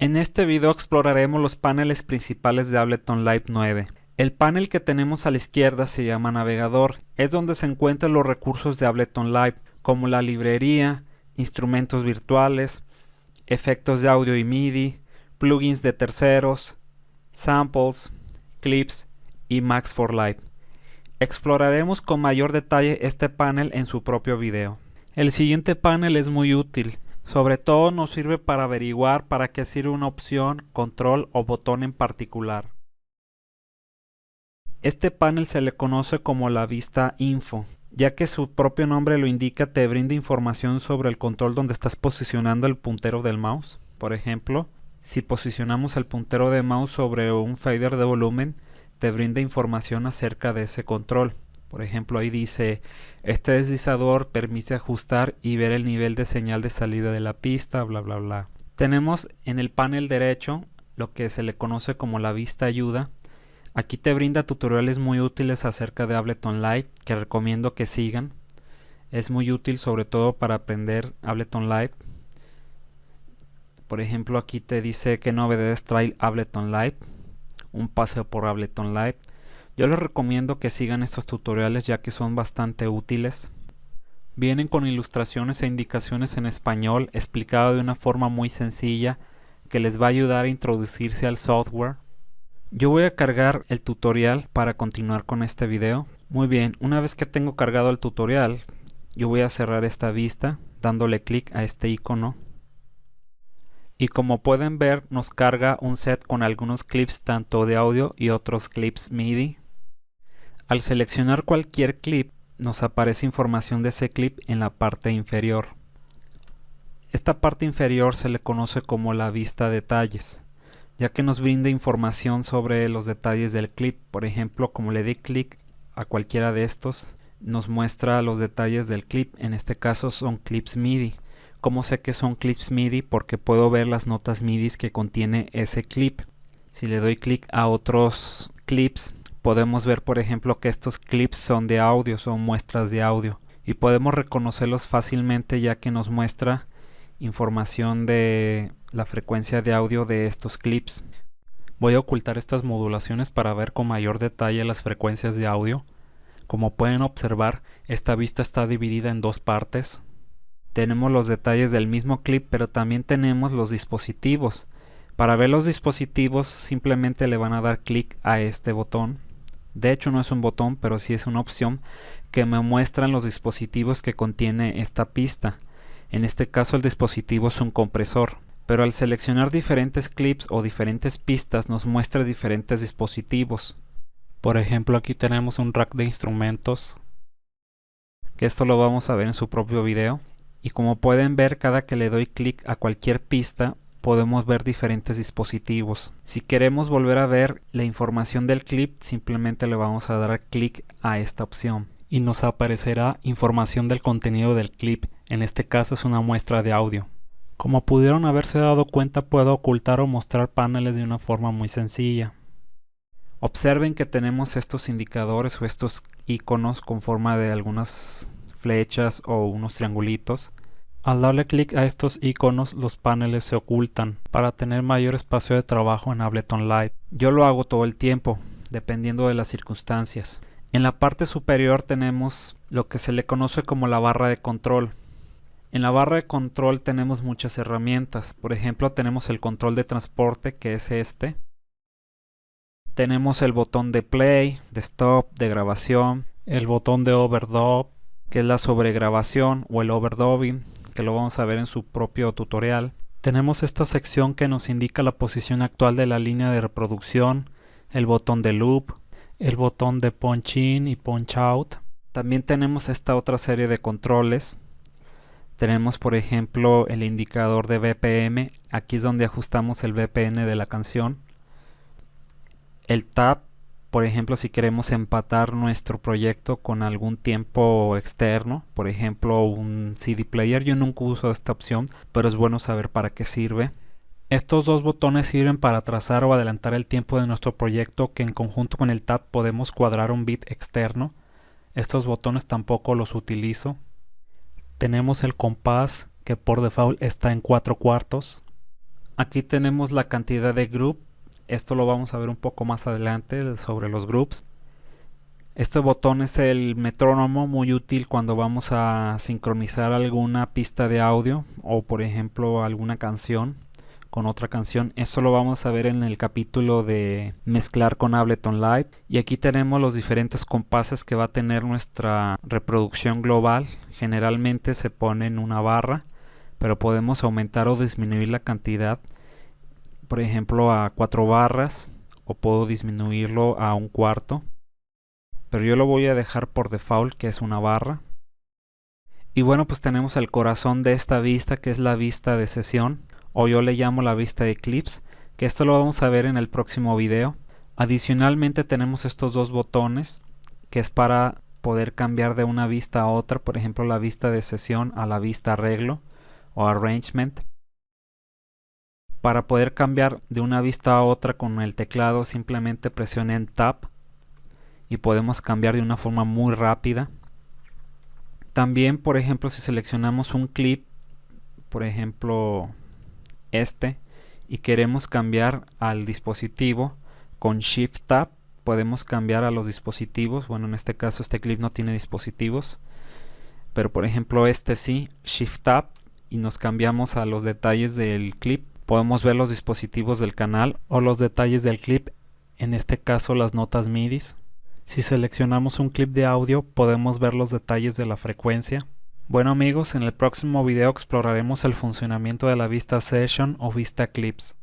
En este video exploraremos los paneles principales de Ableton Live 9. El panel que tenemos a la izquierda se llama navegador, es donde se encuentran los recursos de Ableton Live, como la librería, instrumentos virtuales, efectos de audio y MIDI, plugins de terceros, samples, clips y Max for Live. Exploraremos con mayor detalle este panel en su propio video. El siguiente panel es muy útil, sobre todo nos sirve para averiguar para qué sirve una opción, control o botón en particular. Este panel se le conoce como la vista info, ya que su propio nombre lo indica te brinda información sobre el control donde estás posicionando el puntero del mouse. Por ejemplo, si posicionamos el puntero de mouse sobre un fader de volumen, te brinda información acerca de ese control. Por ejemplo, ahí dice, este deslizador permite ajustar y ver el nivel de señal de salida de la pista, bla bla bla. Tenemos en el panel derecho lo que se le conoce como la vista ayuda. Aquí te brinda tutoriales muy útiles acerca de Ableton Live que recomiendo que sigan. Es muy útil sobre todo para aprender Ableton Live. Por ejemplo, aquí te dice qué novedades trae Ableton Live. Un paseo por Ableton Live yo les recomiendo que sigan estos tutoriales ya que son bastante útiles. Vienen con ilustraciones e indicaciones en español explicado de una forma muy sencilla que les va a ayudar a introducirse al software. Yo voy a cargar el tutorial para continuar con este video. Muy bien, una vez que tengo cargado el tutorial, yo voy a cerrar esta vista dándole clic a este icono. Y como pueden ver, nos carga un set con algunos clips tanto de audio y otros clips MIDI. Al seleccionar cualquier clip, nos aparece información de ese clip en la parte inferior. Esta parte inferior se le conoce como la vista detalles, ya que nos brinda información sobre los detalles del clip. Por ejemplo, como le di clic a cualquiera de estos, nos muestra los detalles del clip. En este caso son clips MIDI. ¿Cómo sé que son clips MIDI? Porque puedo ver las notas MIDI que contiene ese clip. Si le doy clic a otros clips, podemos ver por ejemplo que estos clips son de audio, son muestras de audio y podemos reconocerlos fácilmente ya que nos muestra información de la frecuencia de audio de estos clips. Voy a ocultar estas modulaciones para ver con mayor detalle las frecuencias de audio. Como pueden observar, esta vista está dividida en dos partes. Tenemos los detalles del mismo clip, pero también tenemos los dispositivos. Para ver los dispositivos simplemente le van a dar clic a este botón de hecho no es un botón, pero sí es una opción que me muestran los dispositivos que contiene esta pista. En este caso el dispositivo es un compresor. Pero al seleccionar diferentes clips o diferentes pistas nos muestra diferentes dispositivos. Por ejemplo aquí tenemos un rack de instrumentos. Que esto lo vamos a ver en su propio video. Y como pueden ver cada que le doy clic a cualquier pista podemos ver diferentes dispositivos. Si queremos volver a ver la información del clip, simplemente le vamos a dar clic a esta opción y nos aparecerá información del contenido del clip, en este caso es una muestra de audio. Como pudieron haberse dado cuenta puedo ocultar o mostrar paneles de una forma muy sencilla. Observen que tenemos estos indicadores o estos iconos con forma de algunas flechas o unos triangulitos al darle clic a estos iconos los paneles se ocultan para tener mayor espacio de trabajo en Ableton Live. Yo lo hago todo el tiempo, dependiendo de las circunstancias. En la parte superior tenemos lo que se le conoce como la barra de control. En la barra de control tenemos muchas herramientas, por ejemplo tenemos el control de transporte que es este. Tenemos el botón de play, de stop, de grabación, el botón de overdub, que es la sobregrabación o el overdubbing, que lo vamos a ver en su propio tutorial. Tenemos esta sección que nos indica la posición actual de la línea de reproducción, el botón de loop, el botón de punch in y punch out. También tenemos esta otra serie de controles. Tenemos por ejemplo el indicador de BPM, aquí es donde ajustamos el BPM de la canción. El tab por ejemplo si queremos empatar nuestro proyecto con algún tiempo externo por ejemplo un CD player yo nunca uso esta opción pero es bueno saber para qué sirve. Estos dos botones sirven para trazar o adelantar el tiempo de nuestro proyecto que en conjunto con el tab podemos cuadrar un bit externo. Estos botones tampoco los utilizo. Tenemos el compás que por default está en 4 cuartos. Aquí tenemos la cantidad de group esto lo vamos a ver un poco más adelante sobre los groups este botón es el metrónomo muy útil cuando vamos a sincronizar alguna pista de audio o por ejemplo alguna canción con otra canción. Esto lo vamos a ver en el capítulo de mezclar con Ableton Live. Y aquí tenemos los diferentes compases que va a tener nuestra reproducción global. Generalmente se pone en una barra, pero podemos aumentar o disminuir la cantidad. Por ejemplo a cuatro barras o puedo disminuirlo a un cuarto. Pero yo lo voy a dejar por default que es una barra. Y bueno pues tenemos el corazón de esta vista que es la vista de sesión o yo le llamo la vista de clips que esto lo vamos a ver en el próximo video. Adicionalmente tenemos estos dos botones que es para poder cambiar de una vista a otra por ejemplo la vista de sesión a la vista arreglo o arrangement para poder cambiar de una vista a otra con el teclado simplemente presionen Tab y podemos cambiar de una forma muy rápida. También, por ejemplo, si seleccionamos un clip, por ejemplo este, y queremos cambiar al dispositivo con Shift Tab, podemos cambiar a los dispositivos. Bueno, en este caso este clip no tiene dispositivos, pero por ejemplo este sí, Shift Tab, y nos cambiamos a los detalles del clip. Podemos ver los dispositivos del canal o los detalles del clip, en este caso las notas MIDI. Si seleccionamos un clip de audio podemos ver los detalles de la frecuencia. Bueno amigos, en el próximo video exploraremos el funcionamiento de la vista Session o vista Clips.